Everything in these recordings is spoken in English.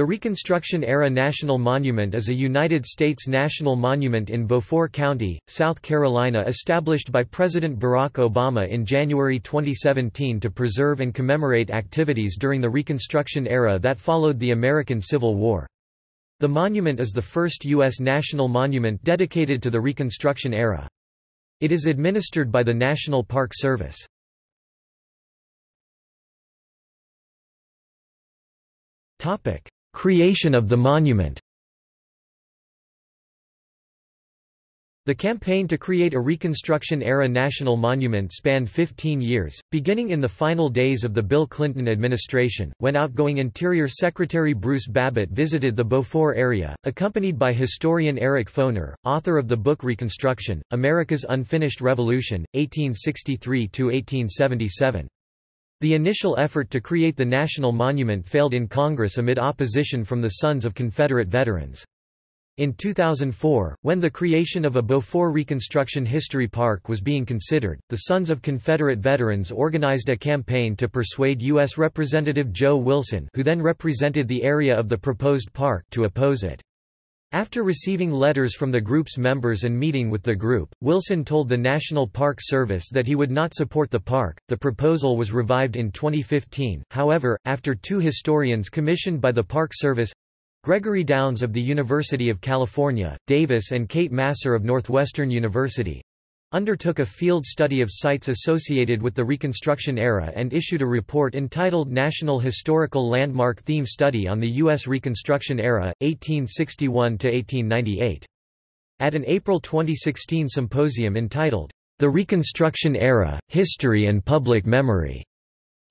The Reconstruction-era National Monument is a United States national monument in Beaufort County, South Carolina established by President Barack Obama in January 2017 to preserve and commemorate activities during the Reconstruction era that followed the American Civil War. The monument is the first U.S. national monument dedicated to the Reconstruction era. It is administered by the National Park Service. Topic Creation of the monument The campaign to create a Reconstruction-era national monument spanned 15 years, beginning in the final days of the Bill Clinton administration, when outgoing Interior Secretary Bruce Babbitt visited the Beaufort area, accompanied by historian Eric Foner, author of the book Reconstruction, America's Unfinished Revolution, 1863–1877. The initial effort to create the national monument failed in Congress amid opposition from the Sons of Confederate Veterans. In 2004, when the creation of a Beaufort Reconstruction History Park was being considered, the Sons of Confederate Veterans organized a campaign to persuade U.S. Representative Joe Wilson who then represented the area of the proposed park to oppose it. After receiving letters from the group's members and meeting with the group, Wilson told the National Park Service that he would not support the park. The proposal was revived in 2015, however, after two historians commissioned by the Park Service Gregory Downs of the University of California, Davis and Kate Masur of Northwestern University undertook a field study of sites associated with the Reconstruction era and issued a report entitled National Historical Landmark Theme Study on the U.S. Reconstruction Era, 1861–1898. At an April 2016 symposium entitled, The Reconstruction Era, History and Public Memory,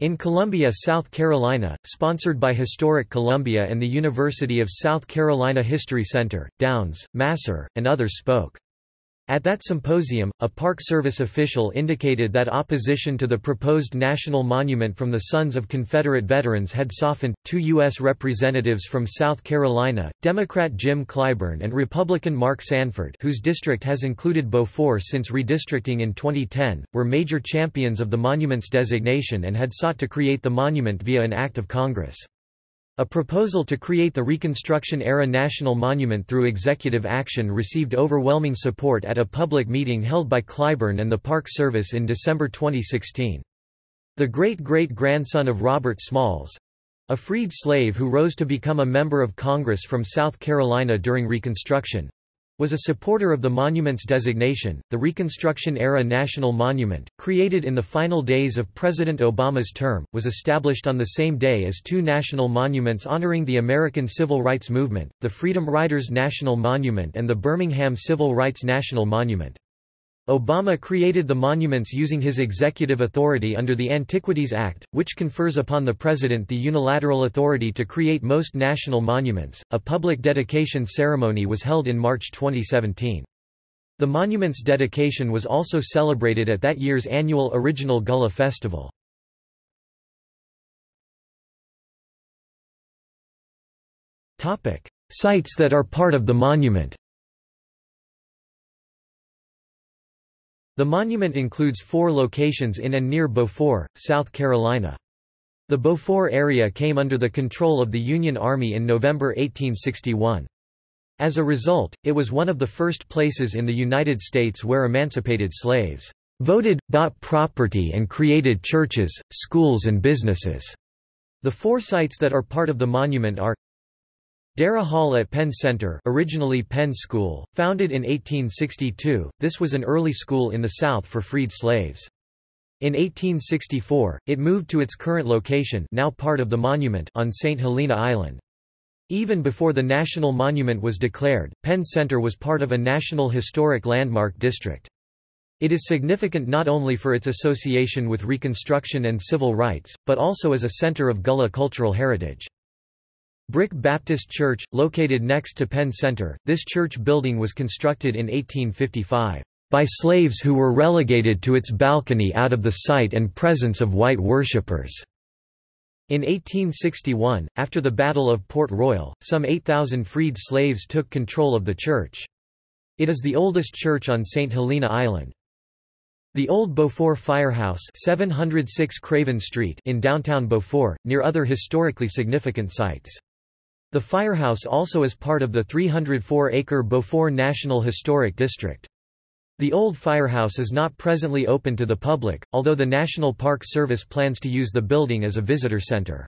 in Columbia, South Carolina, sponsored by Historic Columbia and the University of South Carolina History Center, Downs, Masur, and others spoke. At that symposium, a Park Service official indicated that opposition to the proposed national monument from the Sons of Confederate Veterans had softened. Two U.S. representatives from South Carolina, Democrat Jim Clyburn and Republican Mark Sanford, whose district has included Beaufort since redistricting in 2010, were major champions of the monument's designation and had sought to create the monument via an act of Congress. A proposal to create the Reconstruction-era National Monument through executive action received overwhelming support at a public meeting held by Clyburn and the Park Service in December 2016. The great-great-grandson of Robert Smalls—a freed slave who rose to become a member of Congress from South Carolina during Reconstruction, was a supporter of the monument's designation, the Reconstruction-era National Monument, created in the final days of President Obama's term, was established on the same day as two national monuments honoring the American Civil Rights Movement, the Freedom Riders National Monument and the Birmingham Civil Rights National Monument. Obama created the monuments using his executive authority under the Antiquities Act, which confers upon the President the unilateral authority to create most national monuments. A public dedication ceremony was held in March 2017. The monument's dedication was also celebrated at that year's annual Original Gullah Festival. Topic: Sites that are part of the monument The monument includes four locations in and near Beaufort, South Carolina. The Beaufort area came under the control of the Union Army in November 1861. As a result, it was one of the first places in the United States where emancipated slaves voted, bought property and created churches, schools and businesses. The four sites that are part of the monument are Darrah Hall at Penn Center originally Penn School, founded in 1862, this was an early school in the South for freed slaves. In 1864, it moved to its current location now part of the monument on St. Helena Island. Even before the national monument was declared, Penn Center was part of a National Historic Landmark District. It is significant not only for its association with Reconstruction and civil rights, but also as a center of Gullah cultural heritage. Brick Baptist Church, located next to Penn Center, this church building was constructed in 1855 by slaves who were relegated to its balcony out of the sight and presence of white worshippers. In 1861, after the Battle of Port Royal, some 8,000 freed slaves took control of the church. It is the oldest church on St. Helena Island. The Old Beaufort Firehouse 706 Craven Street in downtown Beaufort, near other historically significant sites. The firehouse also is part of the 304-acre Beaufort National Historic District. The old firehouse is not presently open to the public, although the National Park Service plans to use the building as a visitor center.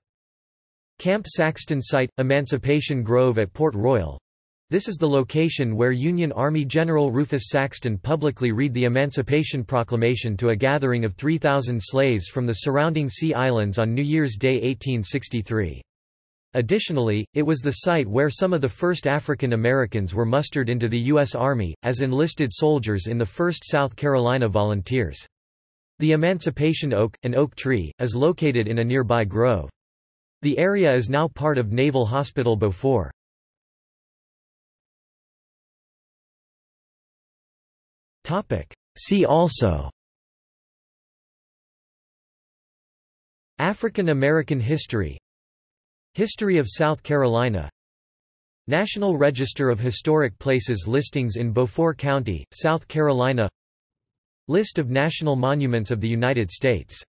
Camp Saxton Site – Emancipation Grove at Port Royal this is the location where Union Army General Rufus Saxton publicly read the Emancipation Proclamation to a gathering of 3,000 slaves from the surrounding Sea Islands on New Year's Day 1863. Additionally, it was the site where some of the first African Americans were mustered into the U.S. Army, as enlisted soldiers in the 1st South Carolina Volunteers. The Emancipation Oak, an oak tree, is located in a nearby grove. The area is now part of Naval Hospital Beaufort. See also African American history History of South Carolina. National Register of Historic Places listings in Beaufort County, South Carolina. List of national monuments of the United States